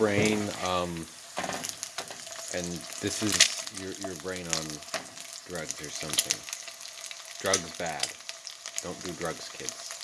brain, um, and this is your, your brain on drugs or something. Drugs bad. Don't do drugs, kids.